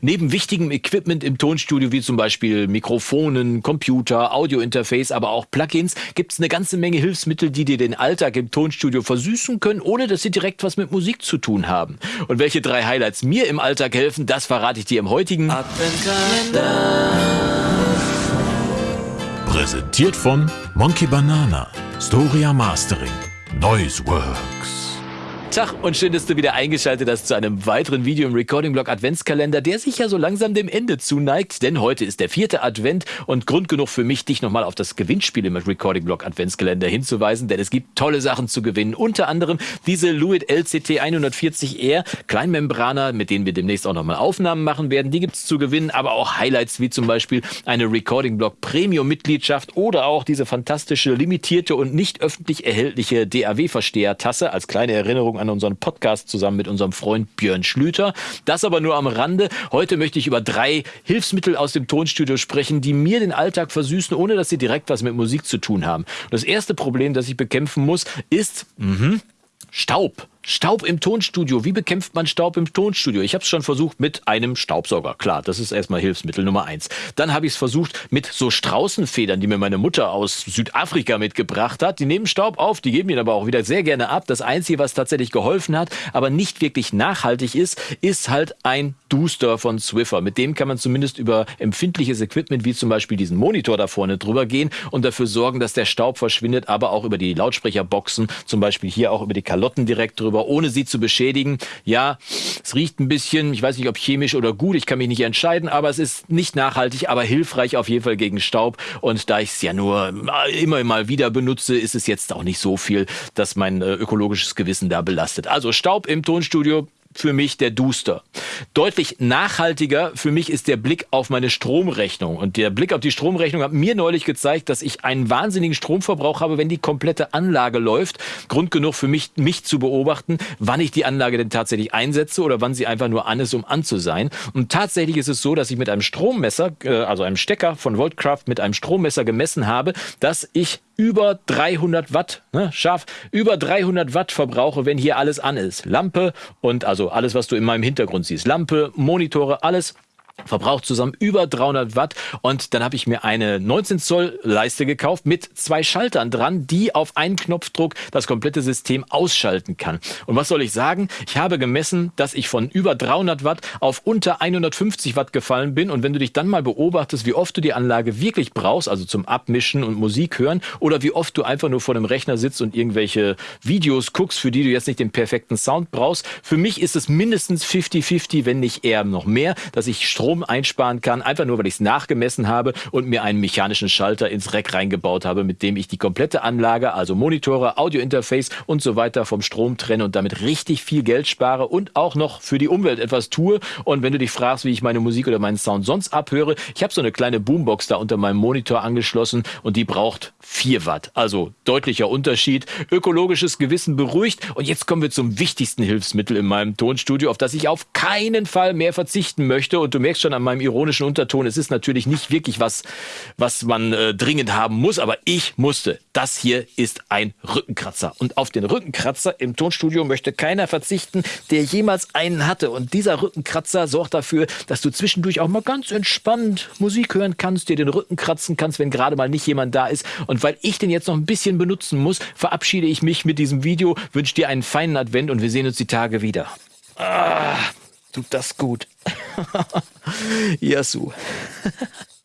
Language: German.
Neben wichtigem Equipment im Tonstudio wie zum Beispiel Mikrofonen, Computer, Audiointerface, aber auch Plugins gibt es eine ganze Menge Hilfsmittel, die dir den Alltag im Tonstudio versüßen können, ohne dass sie direkt was mit Musik zu tun haben. Und welche drei Highlights mir im Alltag helfen, das verrate ich dir im heutigen Adventkalender. Präsentiert von Monkey Banana, Storia Mastering, Noise Works. Tag und schön, dass du wieder eingeschaltet hast zu einem weiteren Video im Recording-Blog Adventskalender, der sich ja so langsam dem Ende zuneigt, denn heute ist der vierte Advent und Grund genug für mich, dich nochmal auf das Gewinnspiel im Recording-Blog Adventskalender hinzuweisen, denn es gibt tolle Sachen zu gewinnen, unter anderem diese Luit LCT 140R Kleinmembraner, mit denen wir demnächst auch nochmal Aufnahmen machen werden, die gibt es zu gewinnen, aber auch Highlights wie zum Beispiel eine Recording-Blog Premium-Mitgliedschaft oder auch diese fantastische, limitierte und nicht öffentlich erhältliche DAW-Versteher-Tasse als kleine Erinnerung an unseren Podcast zusammen mit unserem Freund Björn Schlüter. Das aber nur am Rande. Heute möchte ich über drei Hilfsmittel aus dem Tonstudio sprechen, die mir den Alltag versüßen, ohne dass sie direkt was mit Musik zu tun haben. das erste Problem, das ich bekämpfen muss, ist mh, Staub. Staub im Tonstudio. Wie bekämpft man Staub im Tonstudio? Ich habe es schon versucht mit einem Staubsauger. Klar, das ist erstmal Hilfsmittel Nummer eins. Dann habe ich es versucht mit so Straußenfedern, die mir meine Mutter aus Südafrika mitgebracht hat. Die nehmen Staub auf, die geben ihn aber auch wieder sehr gerne ab. Das Einzige, was tatsächlich geholfen hat, aber nicht wirklich nachhaltig ist, ist halt ein Duster von Swiffer. Mit dem kann man zumindest über empfindliches Equipment wie zum Beispiel diesen Monitor da vorne drüber gehen und dafür sorgen, dass der Staub verschwindet, aber auch über die Lautsprecherboxen, zum Beispiel hier auch über die Kalotten direkt drüber aber ohne sie zu beschädigen. Ja, es riecht ein bisschen, ich weiß nicht, ob chemisch oder gut, ich kann mich nicht entscheiden, aber es ist nicht nachhaltig, aber hilfreich auf jeden Fall gegen Staub. Und da ich es ja nur immer mal wieder benutze, ist es jetzt auch nicht so viel, dass mein äh, ökologisches Gewissen da belastet. Also Staub im Tonstudio für mich der Duster. Deutlich nachhaltiger für mich ist der Blick auf meine Stromrechnung. Und der Blick auf die Stromrechnung hat mir neulich gezeigt, dass ich einen wahnsinnigen Stromverbrauch habe, wenn die komplette Anlage läuft. Grund genug für mich, mich zu beobachten, wann ich die Anlage denn tatsächlich einsetze oder wann sie einfach nur an ist, um an zu sein. Und tatsächlich ist es so, dass ich mit einem Strommesser, äh, also einem Stecker von Voltcraft mit einem Strommesser gemessen habe, dass ich über 300 Watt, ne, scharf, über 300 Watt verbrauche, wenn hier alles an ist. Lampe und also alles, was du in meinem Hintergrund siehst. Lampe, Monitore, alles verbraucht zusammen über 300 Watt und dann habe ich mir eine 19 Zoll Leiste gekauft mit zwei Schaltern dran, die auf einen Knopfdruck das komplette System ausschalten kann. Und was soll ich sagen? Ich habe gemessen, dass ich von über 300 Watt auf unter 150 Watt gefallen bin und wenn du dich dann mal beobachtest, wie oft du die Anlage wirklich brauchst, also zum Abmischen und Musik hören oder wie oft du einfach nur vor dem Rechner sitzt und irgendwelche Videos guckst, für die du jetzt nicht den perfekten Sound brauchst, für mich ist es mindestens 50-50, wenn nicht eher noch mehr, dass ich Strom Strom einsparen kann, einfach nur, weil ich es nachgemessen habe und mir einen mechanischen Schalter ins Rack reingebaut habe, mit dem ich die komplette Anlage, also Monitore, Audiointerface und so weiter vom Strom trenne und damit richtig viel Geld spare und auch noch für die Umwelt etwas tue. Und wenn du dich fragst, wie ich meine Musik oder meinen Sound sonst abhöre, ich habe so eine kleine Boombox da unter meinem Monitor angeschlossen und die braucht 4 Watt. Also deutlicher Unterschied. Ökologisches Gewissen beruhigt. Und jetzt kommen wir zum wichtigsten Hilfsmittel in meinem Tonstudio, auf das ich auf keinen Fall mehr verzichten möchte. Und du merkst schon an meinem ironischen Unterton, es ist natürlich nicht wirklich was, was man äh, dringend haben muss, aber ich musste. Das hier ist ein Rückenkratzer. Und auf den Rückenkratzer im Tonstudio möchte keiner verzichten, der jemals einen hatte. Und dieser Rückenkratzer sorgt dafür, dass du zwischendurch auch mal ganz entspannt Musik hören kannst, dir den Rücken kratzen kannst, wenn gerade mal nicht jemand da ist. Und weil ich den jetzt noch ein bisschen benutzen muss, verabschiede ich mich mit diesem Video, wünsche dir einen feinen Advent und wir sehen uns die Tage wieder. Ah, tut das gut. Yasu.